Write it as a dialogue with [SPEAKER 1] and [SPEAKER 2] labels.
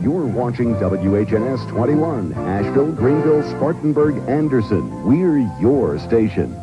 [SPEAKER 1] You're watching WHNS 21, Asheville, Greenville, Spartanburg, Anderson. We're your station.